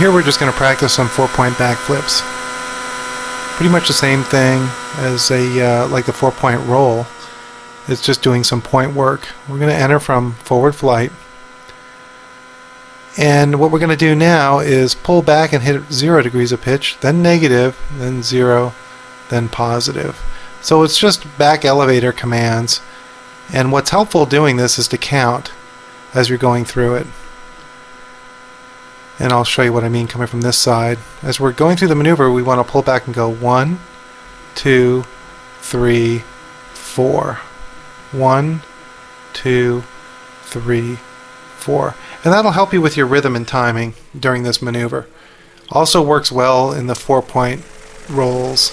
here we're just going to practice some four-point backflips. Pretty much the same thing as a uh, like a four-point roll. It's just doing some point work. We're going to enter from forward flight. And what we're going to do now is pull back and hit zero degrees of pitch, then negative, then zero, then positive. So it's just back elevator commands. And what's helpful doing this is to count as you're going through it. And I'll show you what I mean coming from this side. As we're going through the maneuver, we want to pull back and go one, two, three, four. One, two, three, four. And that'll help you with your rhythm and timing during this maneuver. Also works well in the four-point rolls.